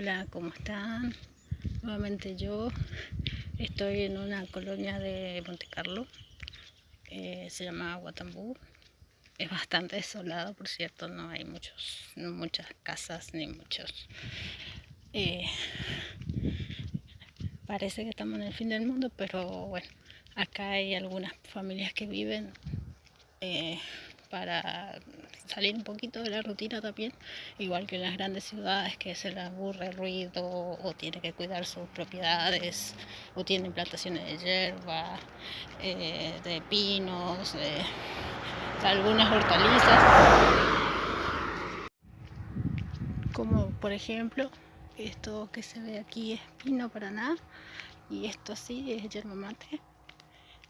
Hola, ¿cómo están? Nuevamente yo estoy en una colonia de Monte Carlo, se llama Guatambú. Es bastante desolado, por cierto, no hay muchos, no muchas casas ni muchos... Eh, parece que estamos en el fin del mundo, pero bueno, acá hay algunas familias que viven eh, para salir un poquito de la rutina también, igual que en las grandes ciudades que se les aburre el ruido o tiene que cuidar sus propiedades o tienen plantaciones de hierba, eh, de pinos, de, algunas hortalizas, como por ejemplo esto que se ve aquí es pino paraná y esto así es yerba mate.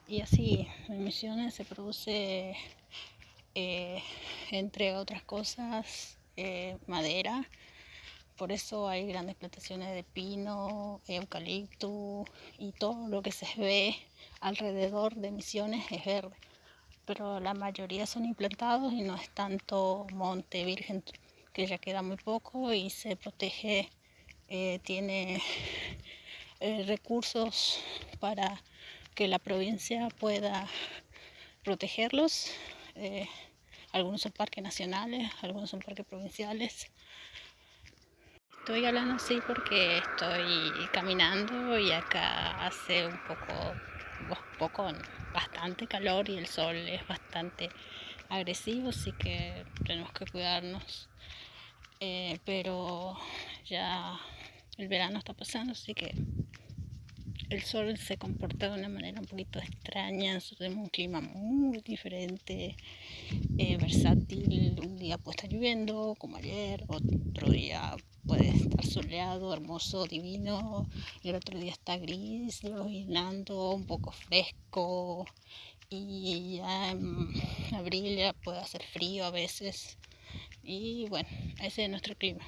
Y así en Misiones se produce eh, entre otras cosas, eh, madera. Por eso hay grandes plantaciones de pino, eucalipto y todo lo que se ve alrededor de Misiones es verde. Pero la mayoría son implantados y no es tanto monte virgen, que ya queda muy poco y se protege, eh, tiene recursos para que la provincia pueda protegerlos algunos son parques nacionales, algunos son parques provinciales. Estoy hablando así porque estoy caminando y acá hace un poco, bastante calor y el sol es bastante agresivo, así que tenemos que cuidarnos. Eh, pero ya el verano está pasando, así que el sol se comporta de una manera un poquito extraña, tenemos un clima muy diferente, eh, versátil, un día puede estar lloviendo como ayer, otro día puede estar soleado, hermoso, divino, y el otro día está gris, llovinando, un poco fresco, y ya en abril ya puede hacer frío a veces, y bueno, ese es nuestro clima.